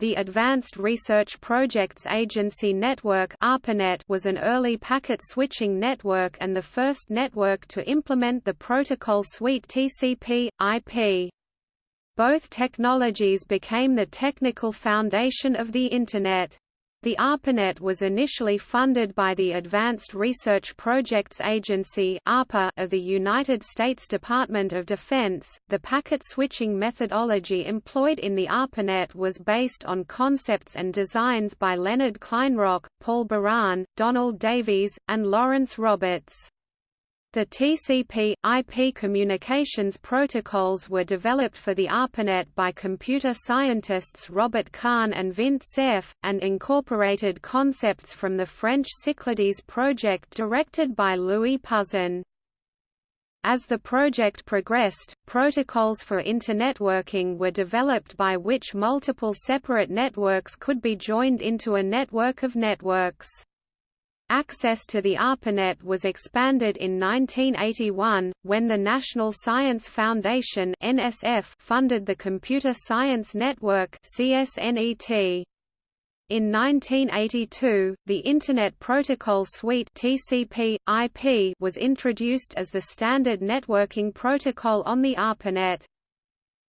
The Advanced Research Projects Agency Network (ARPANET) was an early packet switching network and the first network to implement the protocol suite TCP/IP. Both technologies became the technical foundation of the Internet. The ARPANET was initially funded by the Advanced Research Projects Agency of the United States Department of Defense. The packet switching methodology employed in the ARPANET was based on concepts and designs by Leonard Kleinrock, Paul Baran, Donald Davies, and Lawrence Roberts. The TCP/IP communications protocols were developed for the ARPANET by computer scientists Robert Kahn and Vint Cerf, and incorporated concepts from the French Cyclades project directed by Louis Pouzin. As the project progressed, protocols for internetworking were developed by which multiple separate networks could be joined into a network of networks. Access to the ARPANET was expanded in 1981, when the National Science Foundation NSF funded the Computer Science Network CSNET. In 1982, the Internet Protocol Suite TCP/IP was introduced as the standard networking protocol on the ARPANET.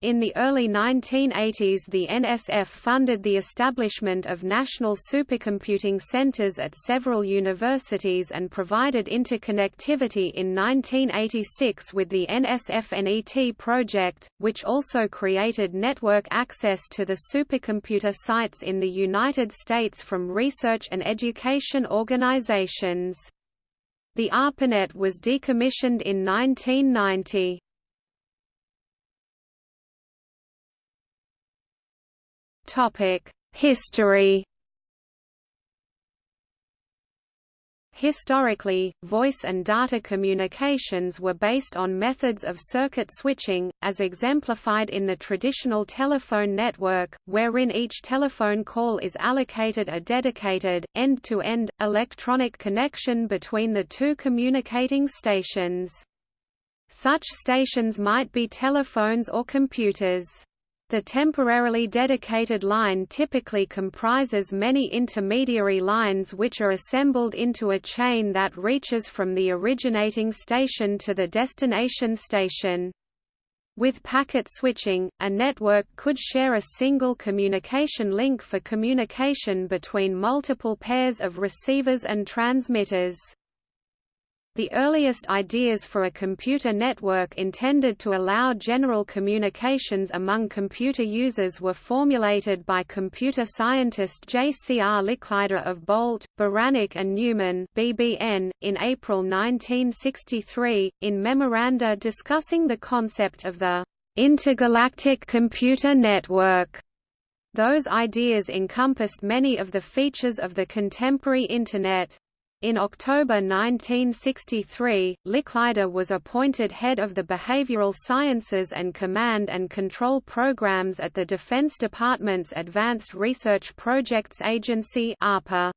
In the early 1980s the NSF funded the establishment of national supercomputing centers at several universities and provided interconnectivity in 1986 with the NSF-NET project, which also created network access to the supercomputer sites in the United States from research and education organizations. The ARPANET was decommissioned in 1990. History Historically, voice and data communications were based on methods of circuit switching, as exemplified in the traditional telephone network, wherein each telephone call is allocated a dedicated, end-to-end, -end, electronic connection between the two communicating stations. Such stations might be telephones or computers. The temporarily dedicated line typically comprises many intermediary lines which are assembled into a chain that reaches from the originating station to the destination station. With packet switching, a network could share a single communication link for communication between multiple pairs of receivers and transmitters. The earliest ideas for a computer network intended to allow general communications among computer users were formulated by computer scientist J. C. R. Licklider of Bolt, Beranek and Newman BBN, in April 1963, in memoranda discussing the concept of the intergalactic computer network. Those ideas encompassed many of the features of the contemporary Internet. In October 1963, Licklider was appointed head of the Behavioral Sciences and Command and Control Programs at the Defense Department's Advanced Research Projects Agency ARPA.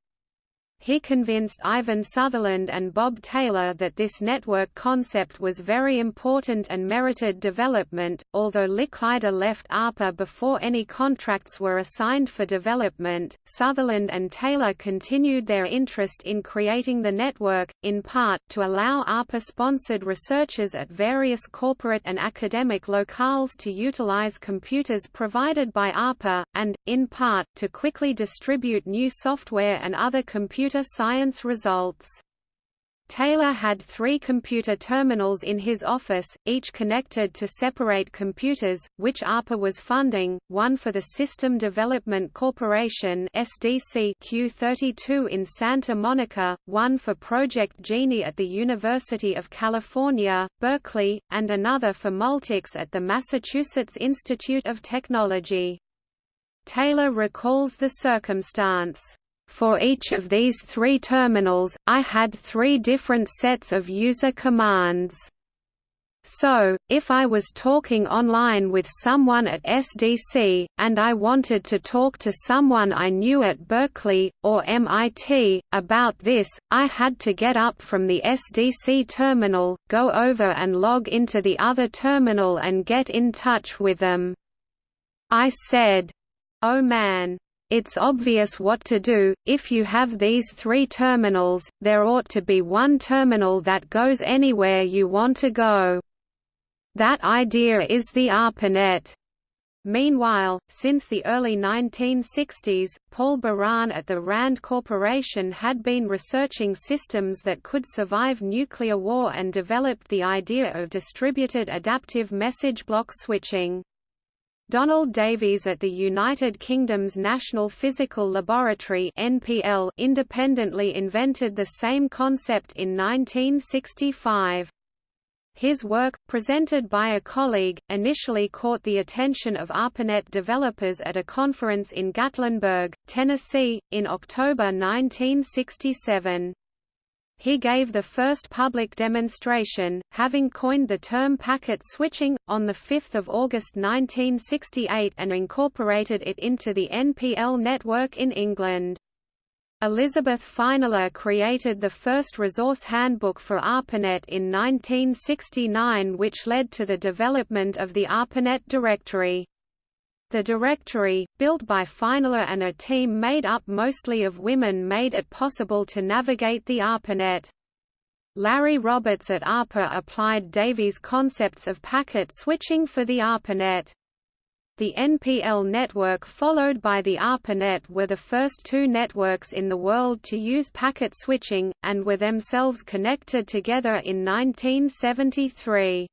He convinced Ivan Sutherland and Bob Taylor that this network concept was very important and merited development. Although Licklider left ARPA before any contracts were assigned for development, Sutherland and Taylor continued their interest in creating the network, in part, to allow ARPA-sponsored researchers at various corporate and academic locales to utilize computers provided by ARPA, and, in part, to quickly distribute new software and other computer computer science results. Taylor had three computer terminals in his office, each connected to separate computers, which ARPA was funding, one for the System Development Corporation SDC Q32 in Santa Monica, one for Project Genie at the University of California, Berkeley, and another for Multics at the Massachusetts Institute of Technology. Taylor recalls the circumstance. For each of these three terminals, I had three different sets of user commands. So, if I was talking online with someone at SDC, and I wanted to talk to someone I knew at Berkeley, or MIT, about this, I had to get up from the SDC terminal, go over and log into the other terminal and get in touch with them. I said, oh man, it's obvious what to do, if you have these three terminals, there ought to be one terminal that goes anywhere you want to go. That idea is the ARPANET. Meanwhile, since the early 1960s, Paul Baran at the RAND Corporation had been researching systems that could survive nuclear war and developed the idea of distributed adaptive message block switching. Donald Davies at the United Kingdom's National Physical Laboratory NPL independently invented the same concept in 1965. His work, presented by a colleague, initially caught the attention of ARPANET developers at a conference in Gatlinburg, Tennessee, in October 1967. He gave the first public demonstration, having coined the term packet switching, on 5 August 1968 and incorporated it into the NPL network in England. Elizabeth Feinler created the first resource handbook for ARPANET in 1969 which led to the development of the ARPANET directory. The directory, built by Feinler and a team made up mostly of women made it possible to navigate the ARPANET. Larry Roberts at ARPA applied Davies' concepts of packet switching for the ARPANET. The NPL network followed by the ARPANET were the first two networks in the world to use packet switching, and were themselves connected together in 1973.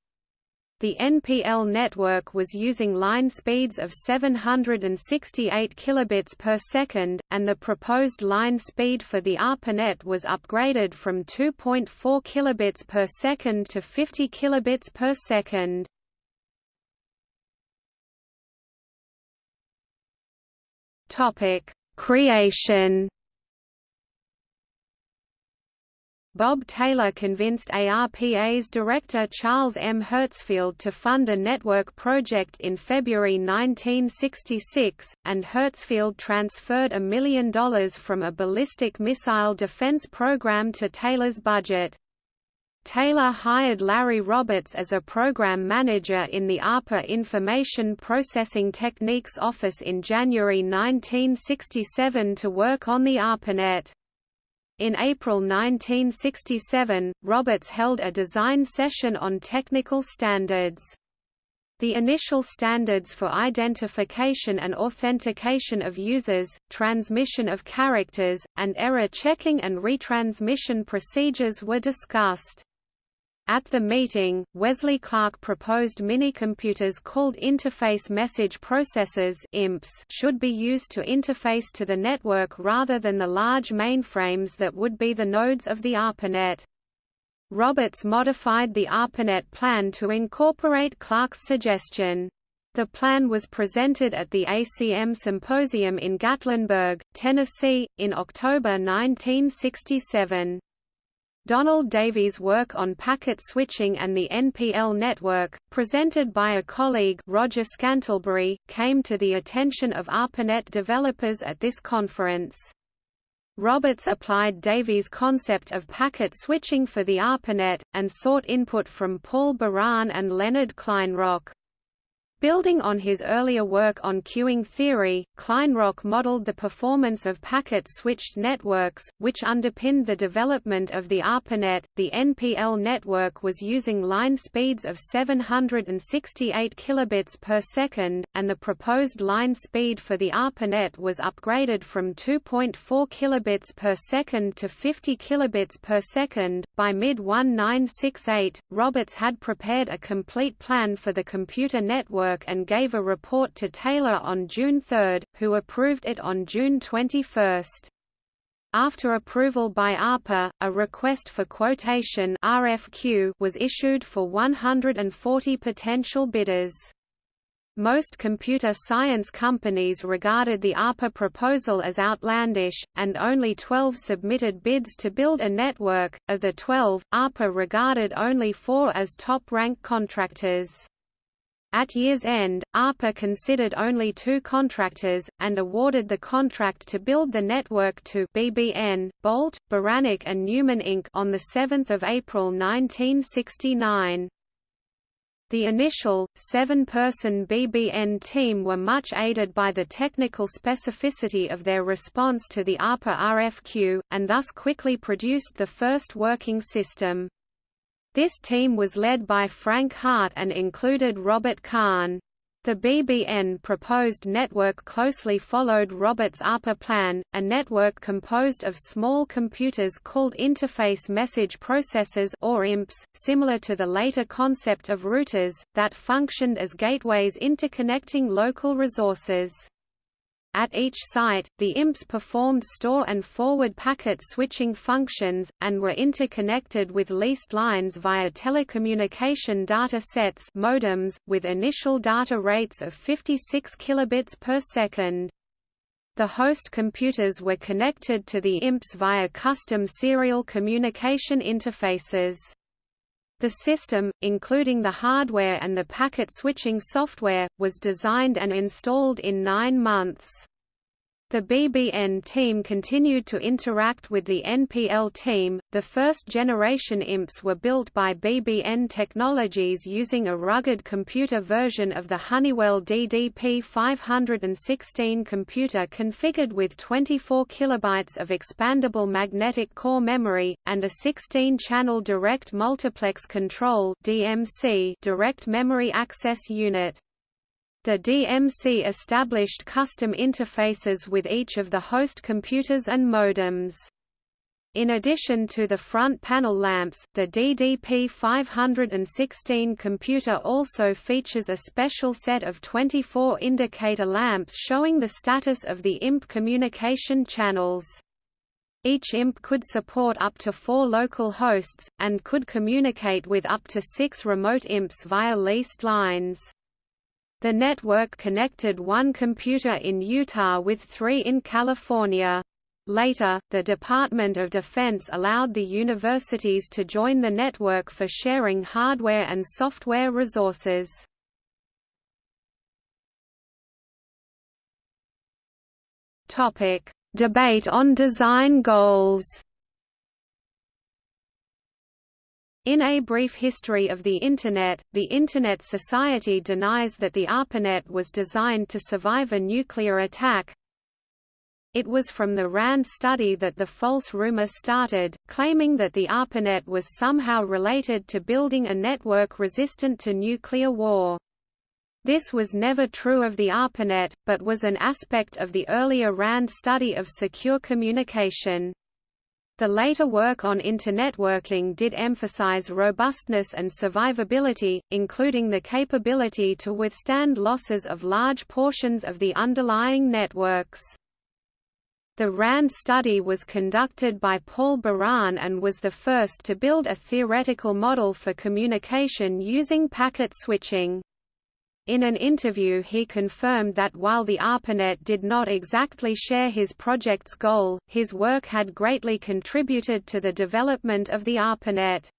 The NPL network was using line speeds of 768 kilobits per second, and the proposed line speed for the ARPANET was upgraded from 2.4 kilobits per second to 50 kilobits per second. Topic: Creation. Bob Taylor convinced ARPA's director Charles M. Herzfeld to fund a network project in February 1966, and Herzfeld transferred a million dollars from a ballistic missile defense program to Taylor's budget. Taylor hired Larry Roberts as a program manager in the ARPA Information Processing Techniques office in January 1967 to work on the ARPANET. In April 1967, Roberts held a design session on technical standards. The initial standards for identification and authentication of users, transmission of characters, and error checking and retransmission procedures were discussed. At the meeting, Wesley Clark proposed minicomputers called Interface Message Processors IMPs should be used to interface to the network rather than the large mainframes that would be the nodes of the ARPANET. Roberts modified the ARPANET plan to incorporate Clark's suggestion. The plan was presented at the ACM Symposium in Gatlinburg, Tennessee, in October 1967. Donald Davies' work on packet switching and the NPL network, presented by a colleague Roger Scantlebury, came to the attention of ARPANET developers at this conference. Roberts applied Davies' concept of packet switching for the ARPANET, and sought input from Paul Baran and Leonard Kleinrock. Building on his earlier work on queuing theory, Kleinrock modeled the performance of packet-switched networks, which underpinned the development of the ARPANET. The NPL network was using line speeds of 768 kilobits per second, and the proposed line speed for the ARPANET was upgraded from 2.4 kilobits per second to 50 kilobits per second. By mid-1968, Roberts had prepared a complete plan for the computer network and gave a report to Taylor on June 3, who approved it on June 21. After approval by ARPA, a request for quotation RFQ was issued for 140 potential bidders. Most computer science companies regarded the ARPA proposal as outlandish, and only 12 submitted bids to build a network. Of the 12, ARPA regarded only four as top rank contractors. At year's end, ARPA considered only two contractors, and awarded the contract to build the network to BBN, Bolt, Beranek and Newman Inc. on 7 April 1969. The initial, seven-person BBN team were much aided by the technical specificity of their response to the ARPA RFQ, and thus quickly produced the first working system. This team was led by Frank Heart and included Robert Kahn. The BBN proposed network closely followed Robert's ARPA plan, a network composed of small computers called interface message processors or IMPs, similar to the later concept of routers, that functioned as gateways interconnecting local resources. At each site, the IMPs performed store and forward packet switching functions, and were interconnected with leased lines via telecommunication data sets modems, with initial data rates of 56 kilobits per second. The host computers were connected to the IMPs via custom serial communication interfaces. The system, including the hardware and the packet switching software, was designed and installed in nine months. The BBN team continued to interact with the NPL team. The first generation IMPs were built by BBN Technologies using a rugged computer version of the Honeywell DDP 516 computer configured with 24 kilobytes of expandable magnetic core memory and a 16-channel direct multiplex control (DMC) direct memory access unit. The DMC established custom interfaces with each of the host computers and modems. In addition to the front panel lamps, the DDP 516 computer also features a special set of 24 indicator lamps showing the status of the IMP communication channels. Each IMP could support up to four local hosts, and could communicate with up to six remote IMPs via leased lines. The network connected one computer in Utah with three in California. Later, the Department of Defense allowed the universities to join the network for sharing hardware and software resources. Debate on design goals In A Brief History of the Internet, the Internet Society denies that the ARPANET was designed to survive a nuclear attack. It was from the RAND study that the false rumor started, claiming that the ARPANET was somehow related to building a network resistant to nuclear war. This was never true of the ARPANET, but was an aspect of the earlier RAND study of secure communication. The later work on internetworking did emphasize robustness and survivability, including the capability to withstand losses of large portions of the underlying networks. The RAND study was conducted by Paul Baran and was the first to build a theoretical model for communication using packet switching. In an interview he confirmed that while the ARPANET did not exactly share his project's goal, his work had greatly contributed to the development of the ARPANET.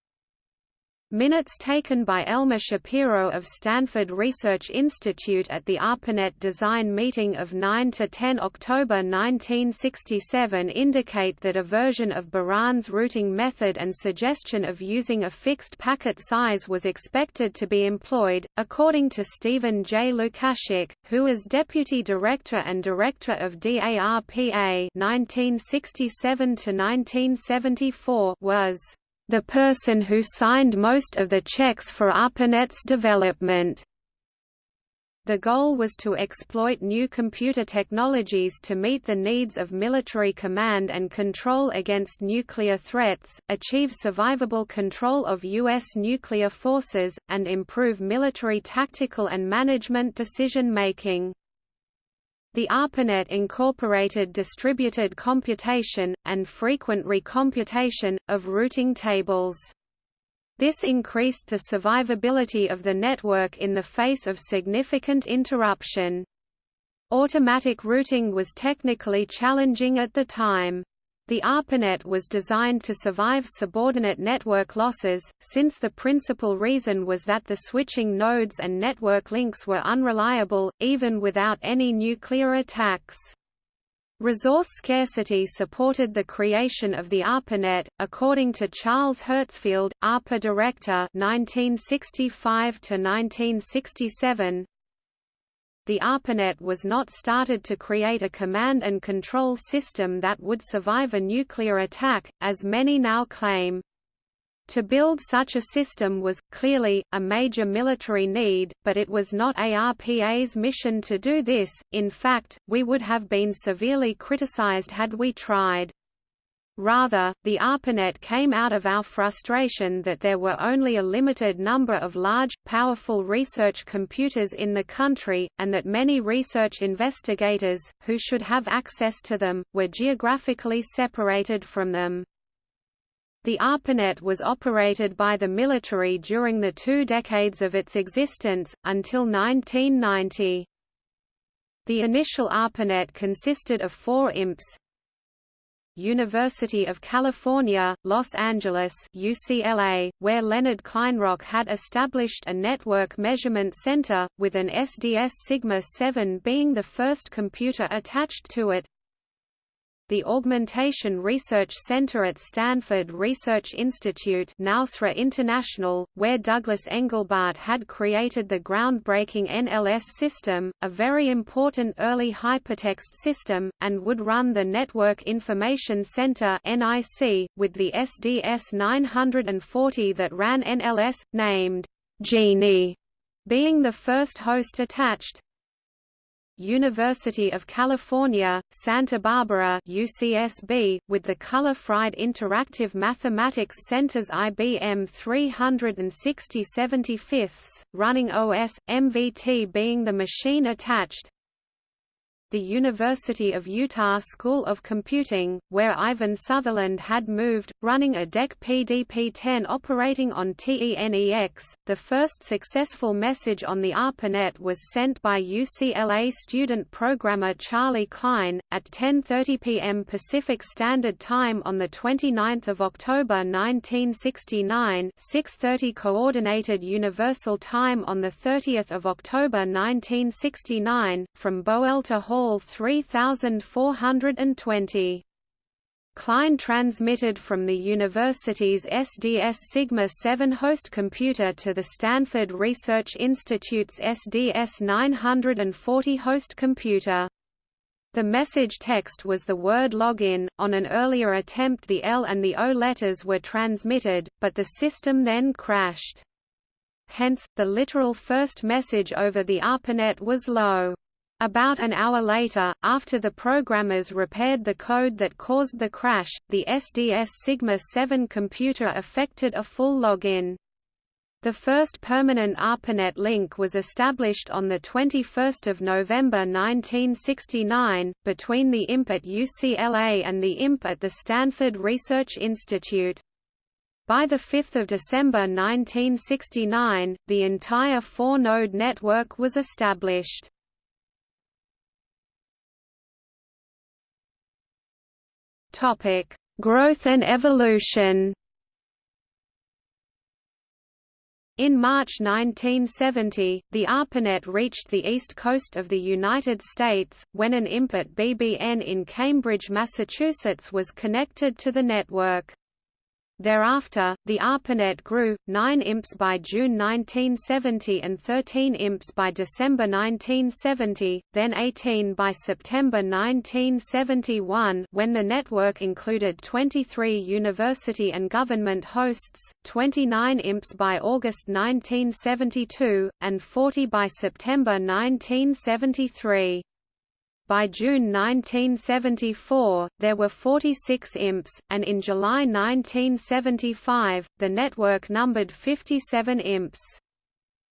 Minutes taken by Elmer Shapiro of Stanford Research Institute at the ARPANET design meeting of 9–10 October 1967 indicate that a version of Baran's routing method and suggestion of using a fixed packet size was expected to be employed, according to Stephen J. Lukasik, who is Deputy Director and Director of DARPA 1967 was the person who signed most of the checks for ARPANET's development. The goal was to exploit new computer technologies to meet the needs of military command and control against nuclear threats, achieve survivable control of U.S. nuclear forces, and improve military tactical and management decision-making. The ARPANET incorporated distributed computation, and frequent recomputation, of routing tables. This increased the survivability of the network in the face of significant interruption. Automatic routing was technically challenging at the time. The ARPANET was designed to survive subordinate network losses, since the principal reason was that the switching nodes and network links were unreliable, even without any nuclear attacks. Resource scarcity supported the creation of the ARPANET, according to Charles Herzfeld, ARPA director 1965 1967. The ARPANET was not started to create a command and control system that would survive a nuclear attack, as many now claim. To build such a system was, clearly, a major military need, but it was not ARPA's mission to do this, in fact, we would have been severely criticized had we tried. Rather, the ARPANET came out of our frustration that there were only a limited number of large, powerful research computers in the country, and that many research investigators, who should have access to them, were geographically separated from them. The ARPANET was operated by the military during the two decades of its existence, until 1990. The initial ARPANET consisted of four IMPs, University of California, Los Angeles UCLA, where Leonard Kleinrock had established a network measurement center, with an SDS Sigma 7 being the first computer attached to it the Augmentation Research Center at Stanford Research Institute now SRI International, where Douglas Engelbart had created the groundbreaking NLS system, a very important early hypertext system, and would run the Network Information Center NIC, with the SDS 940 that ran NLS, named Genie, being the first host attached, University of California, Santa Barbara UCSB, with the Culler-Fried Interactive Mathematics Center's IBM 360 75 running OS, MVT being the machine attached, the University of Utah School of Computing, where Ivan Sutherland had moved, running a DEC PDP-10 operating on TENEX. The first successful message on the ARPANET was sent by UCLA student programmer Charley Kline, at 10.30 p.m. Pacific Standard Time on 29 October 1969 6.30 Coordinated Universal Time on 30 October 1969, from Boelter Hall Hall 3420. Kline transmitted from the university's SDS Sigma 7 host computer to the Stanford Research Institute's SDS 940 host computer. The message text was the word login. On an earlier attempt, the L and the O letters were transmitted, but the system then crashed. Hence, the literal first message over the ARPANET was low. About an hour later, after the programmers repaired the code that caused the crash, the SDS Sigma 7 computer effected a full login. The first permanent ARPANET link was established on 21 November 1969, between the IMP at UCLA and the IMP at the Stanford Research Institute. By 5 December 1969, the entire four-node network was established. Topic: Growth and evolution. In March 1970, the ARPANET reached the east coast of the United States, when an IMP at BBN in Cambridge, Massachusetts was connected to the network. Thereafter, the ARPANET grew, 9 IMPs by June 1970 and 13 IMPs by December 1970, then 18 by September 1971 when the network included 23 university and government hosts, 29 IMPs by August 1972, and 40 by September 1973. By June 1974, there were 46 IMPs, and in July 1975, the network numbered 57 IMPs.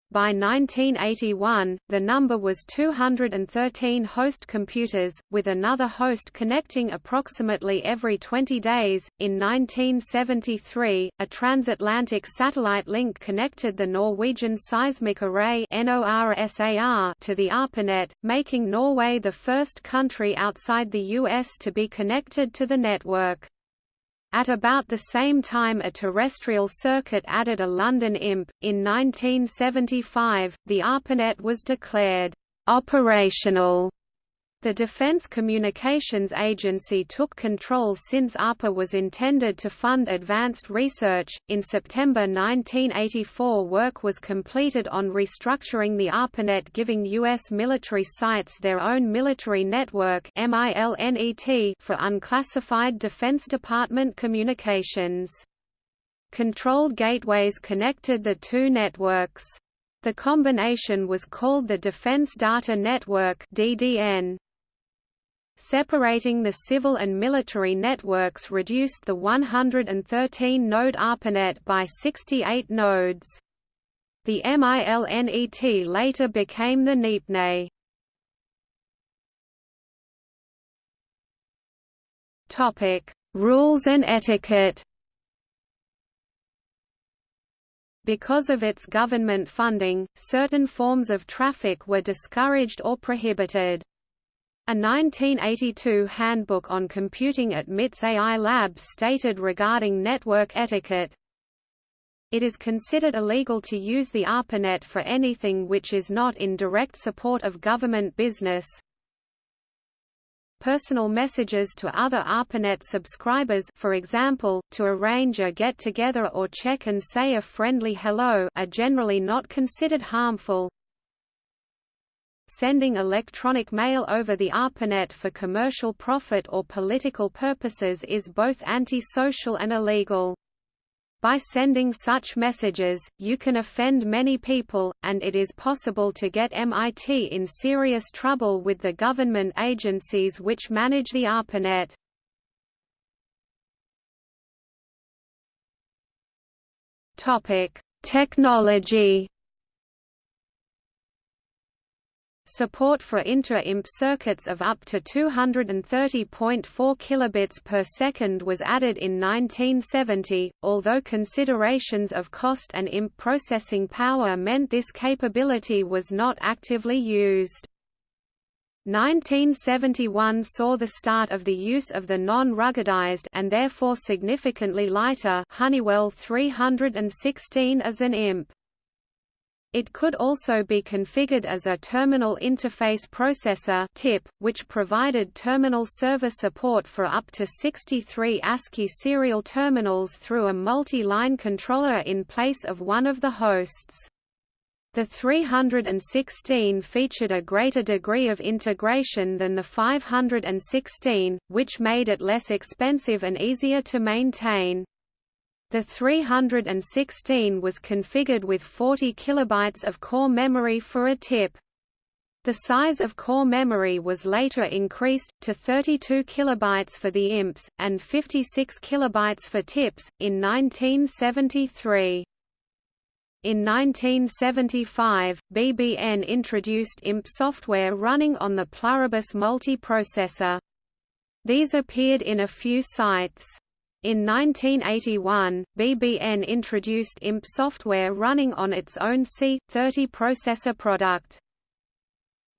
By 1981, the number was 213 host computers, with another host connecting approximately every 20 days. In 1973, a transatlantic satellite link connected the Norwegian Seismic Array to the ARPANET, making Norway the first country outside the US to be connected to the network. At about the same time a terrestrial circuit added a London IMP. In 1975, the ARPANET was declared operational The Defense Communications Agency took control since ARPA was intended to fund advanced research. In September 1984, work was completed on restructuring the ARPANET, giving U.S. military sites their own military network for unclassified Defense Department communications. Controlled gateways connected the two networks. The combination was called the Defense Data Network (DDN). Separating the civil and military networks reduced the 113-node ARPANET by 68 nodes. The MILNET later became the NIPRNET. Topic: Rules and etiquette. Because of its government funding, certain forms of traffic were discouraged or prohibited. A 1982 handbook on computing at MIT's AI Lab stated regarding network etiquette, it is considered illegal to use the ARPANET for anything which is not in direct support of government business. Personal messages to other ARPANET subscribers for example, to arrange a get-together or check and say a friendly hello are generally not considered harmful. Sending electronic mail over the ARPANET for commercial profit or political purposes is both anti-social and illegal. By sending such messages, you can offend many people, and it is possible to get MIT in serious trouble with the government agencies which manage the ARPANET. Technology Support for inter-IMP circuits of up to 230.4 kilobits per second was added in 1970, although considerations of cost and IMP processing power meant this capability was not actively used. 1971 saw the start of the use of the non-ruggedized and therefore significantly lighter Honeywell 316 as an IMP. It could also be configured as a Terminal Interface Processor TIP, which provided terminal server support for up to 63 ASCII serial terminals through a multi-line controller in place of one of the hosts. The 316 featured a greater degree of integration than the 516, which made it less expensive and easier to maintain. The 316 was configured with 40 kilobytes of core memory for a tip. The size of core memory was later increased to 32 kilobytes for the IMPs and 56 kilobytes for TIPS in 1973. In 1975, BBN introduced IMP software running on the Pluribus multiprocessor. These appeared in a few sites. In 1981, BBN introduced IMP software running on its own C30 processor product.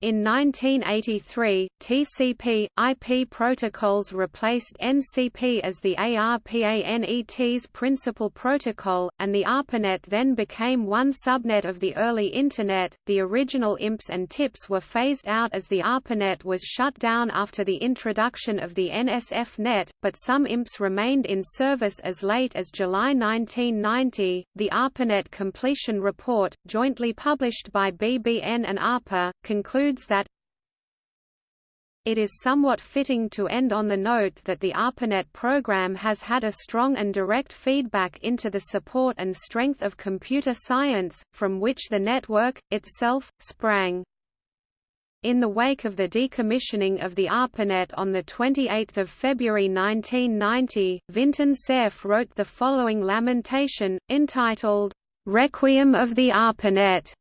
In 1983, TCP, IP protocols replaced NCP as the ARPANET's principal protocol, and the ARPANET then became one subnet of the early Internet. The original IMPs and TIPS were phased out as the ARPANET was shut down after the introduction of the NSF net, but some IMPs remained in service as late as July 1990. The ARPANET Completion Report, jointly published by BBN and ARPA, concludes concludes that it is somewhat fitting to end on the note that the ARPANET program has had a strong and direct feedback into the support and strength of computer science, from which the network, itself, sprang. In the wake of the decommissioning of the ARPANET on 28 February 1990, Vinton Cerf wrote the following lamentation, entitled, "'Requiem of the ARPANET'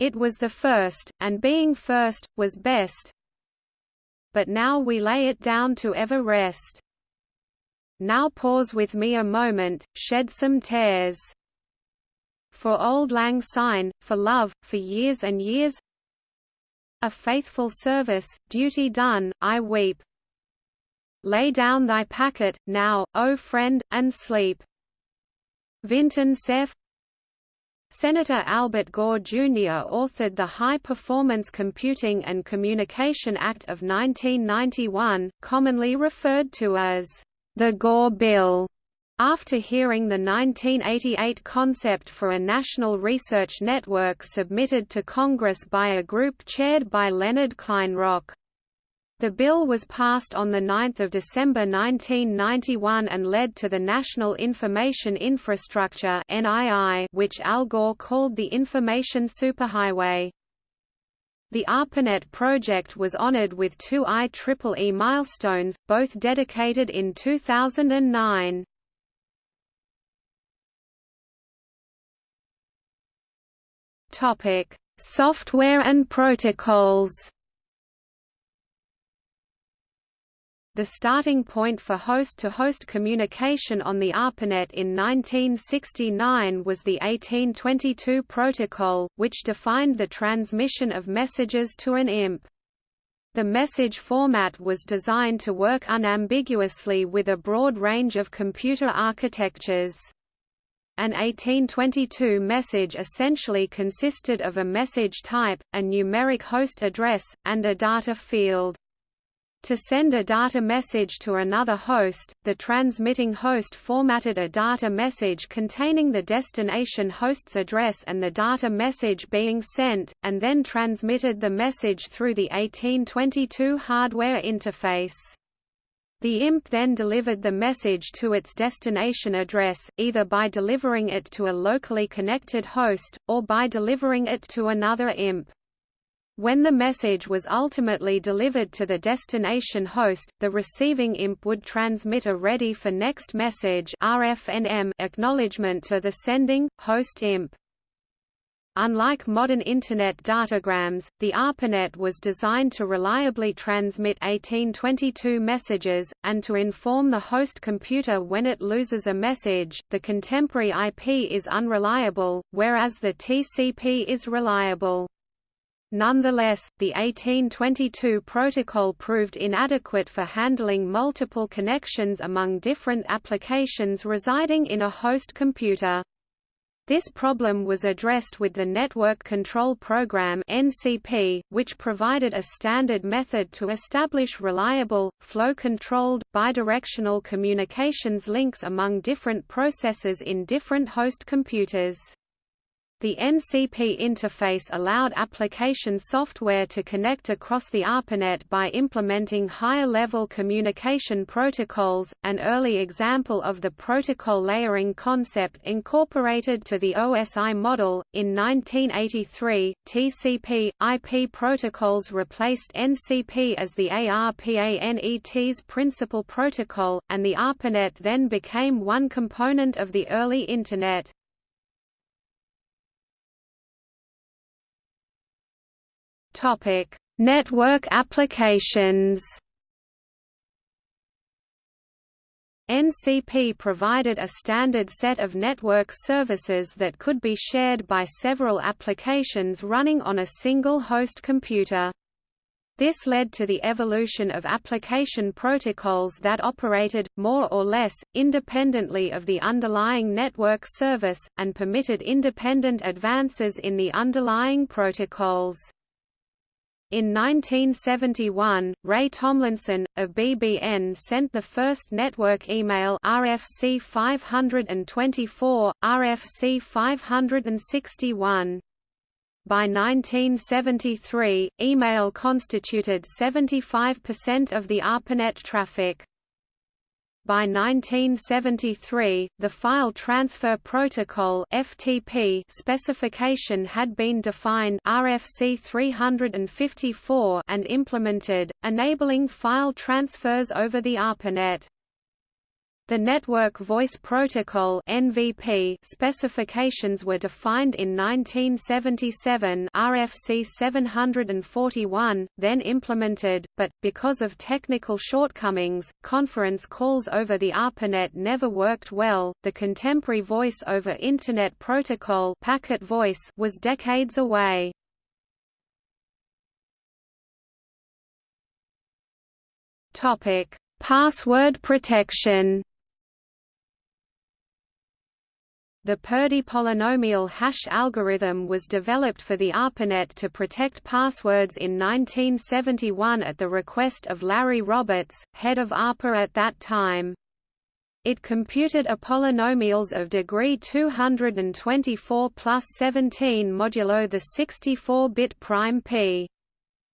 It was the first, and being first, was best. But now we lay it down to ever rest. Now pause with me a moment, shed some tears. For Auld Lang Syne, for love, for years and years A faithful service, duty done, I weep. Lay down thy packet, now, O friend, and sleep. Vinton Cerf Senator Albert Gore Jr. authored the High Performance Computing and Communication Act of 1991, commonly referred to as the Gore Bill. After hearing the 1988 concept for a national research network submitted to Congress by a group chaired by Leonard Kleinrock. The bill was passed on 9 December 1991 and led to the National Information Infrastructure which Al Gore called the Information Superhighway. The ARPANET project was honored with two IEEE milestones, both dedicated in 2009. Topic: Software and protocols. The starting point for host-to-host -host communication on the ARPANET in 1969 was the 1822 protocol, which defined the transmission of messages to an IMP. The message format was designed to work unambiguously with a broad range of computer architectures. An 1822 message essentially consisted of a message type, a numeric host address, and a data field. To send a data message to another host, the transmitting host formatted a data message containing the destination host's address and the data message being sent, and then transmitted the message through the 1822 hardware interface. The IMP then delivered the message to its destination address, either by delivering it to a locally connected host, or by delivering it to another IMP. When the message was ultimately delivered to the destination host, the receiving IMP would transmit a ready for next message RFNM acknowledgement to the sending, host IMP. Unlike modern Internet datagrams, the ARPANET was designed to reliably transmit 1822 messages, and to inform the host computer when it loses a message. The contemporary IP is unreliable, whereas the TCP is reliable. Nonetheless, the 1822 protocol proved inadequate for handling multiple connections among different applications residing in a host computer. This problem was addressed with the Network Control Program (NCP), which provided a standard method to establish reliable, flow-controlled, bidirectional communications links among different processes in different host computers. The NCP interface allowed application software to connect across the ARPANET by implementing higher-level communication protocols, an early example of the protocol layering concept incorporated to the OSI model. In 1983, TCP IP protocols replaced NCP as the ARPANET's principal protocol, and the ARPANET then became one component of the early Internet. Topic: Network applications. NCP provided a standard set of network services that could be shared by several applications running on a single host computer. This led to the evolution of application protocols that operated, more or less, independently of the underlying network service, and permitted independent advances in the underlying protocols. In 1971, Ray Tomlinson, of BBN sent the first network email RFC 524, RFC 561. By 1973, email constituted 75% of the ARPANET traffic. By 1973, the File Transfer Protocol (FTP) specification had been defined RFC 354 and implemented, enabling file transfers over the ARPANET. The Network Voice Protocol (NVP) specifications were defined in 1977 RFC 741, then implemented, but because of technical shortcomings, conference calls over the ARPANET never worked well. The contemporary Voice over Internet Protocol (Packet Voice) was decades away. Topic: Password protection. The Purdy polynomial hash algorithm was developed for the ARPANET to protect passwords in 1971 at the request of Larry Roberts, head of ARPA at that time. It computed a polynomials of degree 224 plus 17 modulo the 64-bit prime p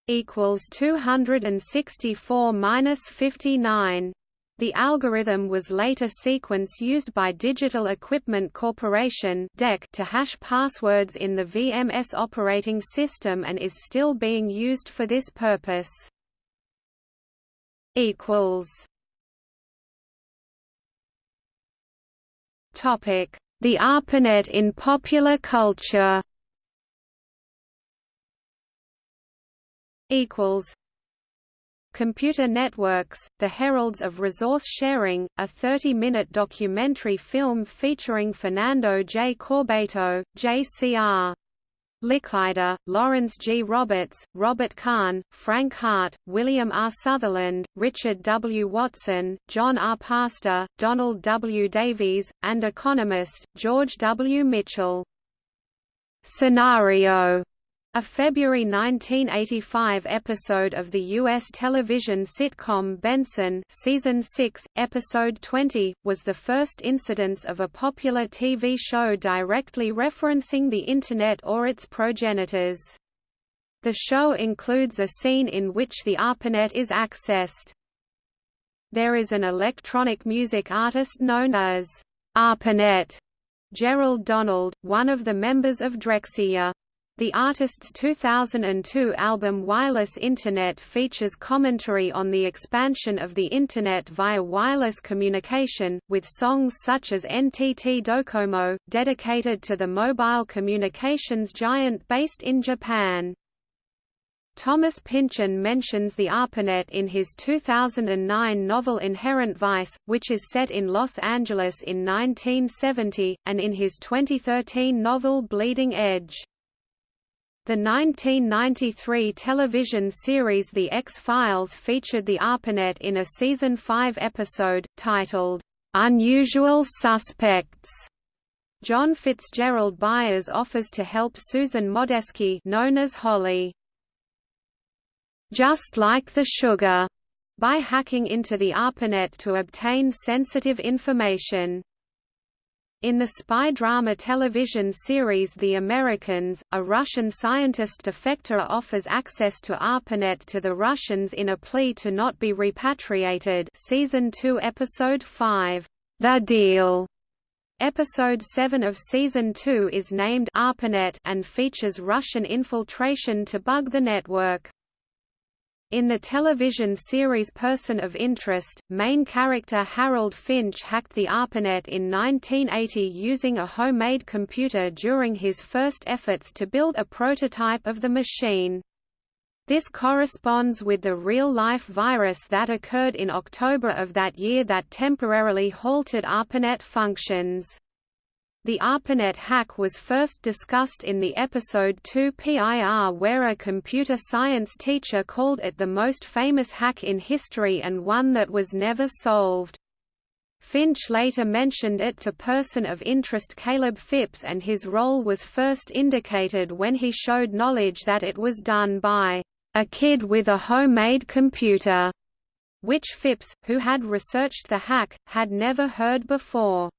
equals 264 minus 59. The algorithm was later sequence used by Digital Equipment Corporation to hash passwords in the VMS operating system and is still being used for this purpose. The ARPANET in popular culture Computer Networks, The Heralds of Resource Sharing, a 30-minute documentary film featuring Fernando J. Corbato, J.C.R. Licklider, Lawrence G. Roberts, Robert Kahn, Frank Heart, William R. Sutherland, Richard W. Watson, John R. Pasta, Donald W. Davies, and economist, George W. Mitchell. Scenario a February 1985 episode of the U.S. television sitcom Benson season 6, episode 20, was the first incidence of a popular TV show directly referencing the Internet or its progenitors. The show includes a scene in which the ARPANET is accessed. There is an electronic music artist known as ARPANET, Gerald Donald, one of the members of Drexciya. The artist's 2002 album Wireless Internet features commentary on the expansion of the Internet via wireless communication, with songs such as NTT Docomo, dedicated to the mobile communications giant based in Japan. Thomas Pynchon mentions the ARPANET in his 2009 novel Inherent Vice, which is set in Los Angeles in 1970, and in his 2013 novel Bleeding Edge. The 1993 television series The X-Files featured the ARPANET in a season 5 episode, titled, "'Unusual Suspects". John Fitzgerald Byers offers to help Susan Modeski known as Holly. "'Just like the sugar' by hacking into the ARPANET to obtain sensitive information. In the spy drama television series The Americans, a Russian scientist defector offers access to ARPANET to the Russians in a plea to not be repatriated season 2 episode 5, The Deal. Episode 7 of season 2 is named ARPANET and features Russian infiltration to bug the network. In the television series Person of Interest, main character Harold Finch hacked the ARPANET in 1980 using a homemade computer during his first efforts to build a prototype of the machine. This corresponds with the real-life virus that occurred in October of that year that temporarily halted ARPANET functions. The ARPANET hack was first discussed in the episode 2 PIR where a computer science teacher called it the most famous hack in history and one that was never solved. Finch later mentioned it to person of interest Caleb Phipps and his role was first indicated when he showed knowledge that it was done by a kid with a homemade computer, which Phipps, who had researched the hack, had never heard before.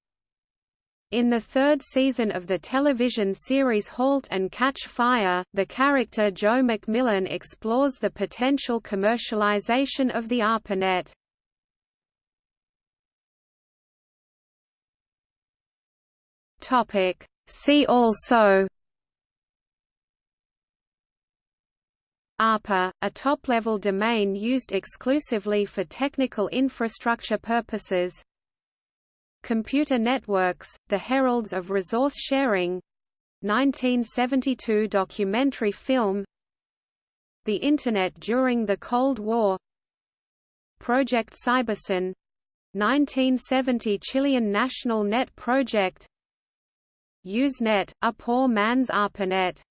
In the third season of the television series Halt and Catch Fire, the character Joe McMillan explores the potential commercialization of the ARPANET. Topic. See also ARPA, a top-level domain used exclusively for technical infrastructure purposes Computer Networks, The Heralds of Resource Sharing 1972 documentary film The Internet during the Cold War Project Cybersyn 1970 Chilean National Net Project Usenet, a poor man's ARPANET